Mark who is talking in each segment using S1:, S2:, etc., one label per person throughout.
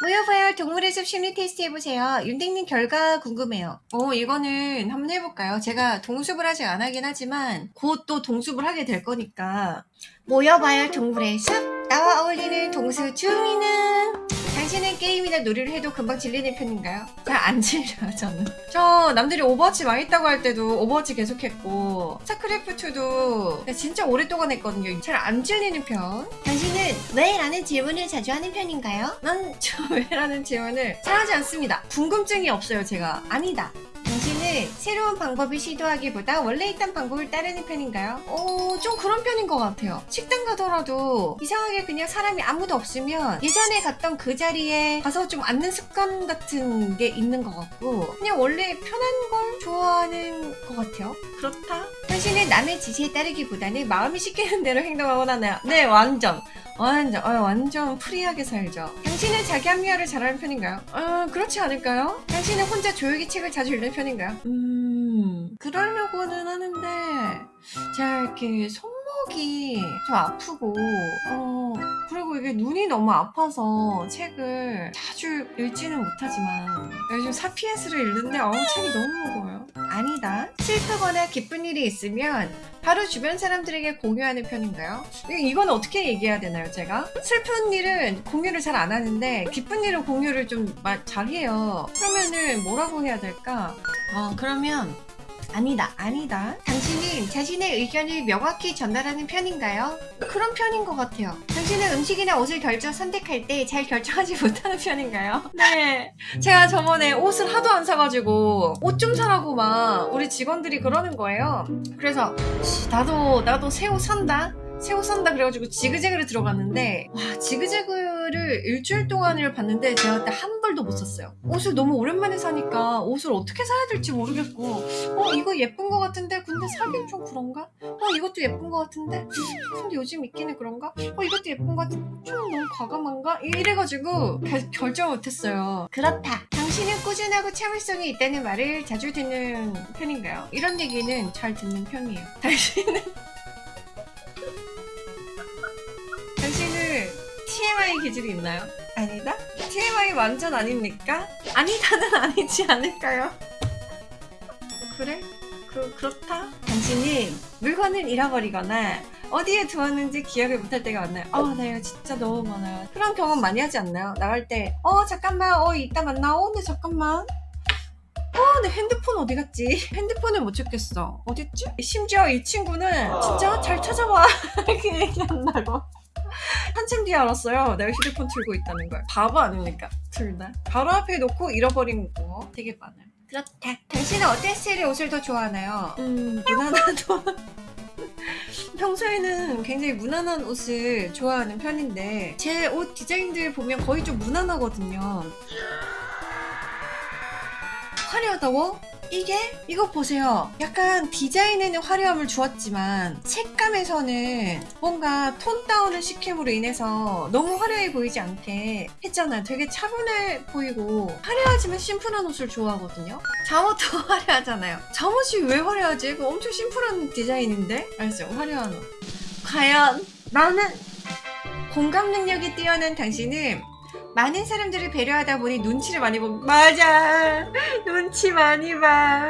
S1: 모여봐요. 동물의 숲 심리 테스트 해보세요. 윤댕님 결과 궁금해요. 어 이거는 한번 해볼까요? 제가 동숲을 아직 안 하긴 하지만 곧 또 동숲을 하게 될 거니까. 모여봐요. 동물의 숲. 나와 어울리는 동숲 주민은 당신은 게임이나 놀이를 해도 금방 질리는 편인가요? 잘 안 질려요 저는 저 남들이 오버워치 망했다고 할 때도 오버워치 계속했고 스타크래프트도 진짜 오랫동안 했거든요 잘 안 질리는 편 당신은 왜? 라는 질문을 자주 하는 편인가요? 난 저 왜? 라는 질문을 잘 하지 않습니다 궁금증이 없어요 제가 아니다 당신은 새로운 방법을 시도하기보다 원래 있던 방법을 따르는 편인가요? 어, 좀 그런 편인 것 같아요. 식당 가더라도 이상하게 그냥 사람이 아무도 없으면 예전에 갔던 그 자리에 가서 좀 앉는 습관 같은 게 있는 것 같고 그냥 원래 편한 걸 좋아하는 것 같아요. 그렇다? 당신은 남의 지시에 따르기보다는 마음이 시키는 대로 행동하곤 하나요? 네, 완전. 완전, 어, 완전 free하게 살죠. 당신은 자기 합리화를 잘하는 편인가요? 어, 그렇지 않을까요? 당신은 혼자 조용히 책을 자주 읽는 편인가요? 음, 그러려고는 하는데, 제가 이렇게 손목이 좀 아프고, 어, 그리고 이게 눈이 너무 아파서 책을 자주 읽지는 못하지만, 요즘 사피엔스를 읽는데, 어우, 책이 너무 무거워요. 아니다. 슬프거나 기쁜 일이 있으면 바로 주변 사람들에게 공유하는 편인가요? 이- 이건 어떻게 얘기해야 되나요, 제가? 슬픈 일은 공유를 잘 안 하는데 기쁜 일은 공유를 좀 잘 해요. 그러면은 뭐라고 해야 될까? 어, 그러면 아니다, 아니다. 당신은 자신의 의견을 명확히 전달하는 편인가요? 그런 편인 것 같아요. 당신은 음식이나 옷을 결정 선택할 때 잘 결정하지 못하는 편인가요? 네. 제가 저번에 옷을 하도 안 사가지고 옷 좀 사라고 막 우리 직원들이 그러는 거예요. 그래서 씨, 나도 나도 새 옷 산다. 새옷 산다 그래가지고 지그재그를 들어갔는데 와 지그재그를 일주일 동안을 봤는데 제가 그때 한 벌도 못 샀어요. 옷을 너무 오랜만에 사니까 옷을 어떻게 사야 될지 모르겠고 어 이거 예쁜 거 같은데 근데 사긴 좀 그런가? 어 이것도 예쁜 거 같은데 근데 요즘 입기는 그런가? 어 이것도 예쁜 거 같은데 좀 너무 과감한가? 이래가지고 결, 결정 못했어요. 그렇다. 당신은 꾸준하고 참을성이 있다는 말을 자주 듣는 편인가요? 이런 얘기는 잘 듣는 편이에요. 당신은 TMI 기질이 있나요? 아니다? TMI 완전 아닙니까? 아니다는 아니지 않을까요? 그래? 그, 그렇다? 당신은 물건을 잃어버리거나 어디에 두었는지 기억을 못할 때가 많나요? 어, 나 이거 진짜 너무 많아요. 그런 경험 많이 하지 않나요? 나갈 때, 어, 잠깐만, 어, 이따 만나, 어, 근데 잠깐만. 어, 내 핸드폰 어디 갔지? 핸드폰을 못 찾겠어. 어딨지? 심지어 이 친구는 진짜 잘 찾아봐. 이렇게 얘기한다고. 한참 뒤에 알았어요. 내가 휴대폰 들고 있다는 걸. 바보 아닙니까? 둘 다. 바로 앞에 놓고 잃어버린 거 되게 많아요. 그렇다. 당신은 어떤 스타일의 옷을 더 좋아하나요? 음, 무난한 옷. 평소에는 굉장히 무난한 옷을 좋아하는 편인데 제 옷 디자인들 보면 거의 좀 무난하거든요. 화려하다고? 이게? 이거 보세요. 약간 디자인에는 화려함을 주었지만 색감에서는 뭔가 톤 다운을 시킴으로 인해서 너무 화려해 보이지 않게 했잖아요. 되게 차분해 보이고 화려하지만 심플한 옷을 좋아하거든요. 잠옷도 화려하잖아요. 잠옷이 왜 화려하지? 이거 엄청 심플한 디자인인데? 알죠? 화려한 옷. 과연 나는 공감 능력이 뛰어난 당신은 많은 사람들을 배려하다 보니 눈치를 많이 보고 맞아 눈치 많이 봐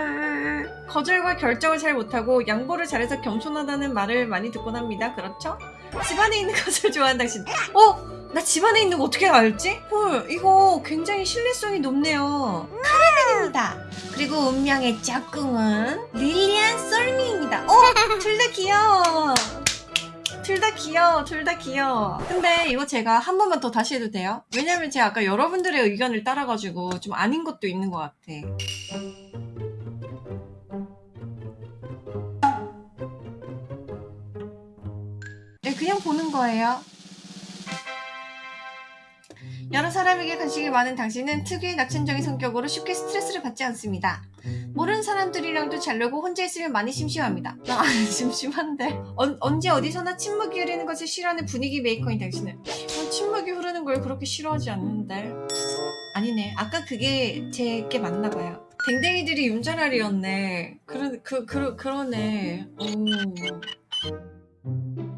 S1: 거절과 결정을 잘 못하고 양보를 잘해서 겸손하다는 말을 많이 듣곤 합니다 그렇죠? 집안에 있는 것을 좋아하는 당신 어? 나 집안에 있는 거 어떻게 알지? 헐 이거 굉장히 신뢰성이 높네요 카레벤입니다 그리고 운명의 짝꿍은 릴리안 썰미입니다 어? 둘 다 귀여워 둘 다 귀여워, 둘 다 귀여워. 근데 이거 제가 한 번만 더 다시 해도 돼요? 왜냐면 제가 아까 여러분들의 의견을 따라가지고 좀 아닌 것도 있는 것 같아. 네, 그냥 보는 거예요. 여러 사람에게 관심이 많은 당신은 특유의 낙천적인 성격으로 쉽게 스트레스를 받지 않습니다. 모르는 사람들이랑도 잘 놀고 혼자 있으면 많이 심심합니다. 나 심심한데. 언, 언제 어디서나 침묵이 흐르는 것을 싫어하는 분위기 메이커인 당신은 어, 침묵이 흐르는 걸 그렇게 싫어하지 않는데. 아니네. 아까 그게 제게 맞나 봐요. 댕댕이들이 윤자랄이었네. 그러, 그, 그, 그러네. 오.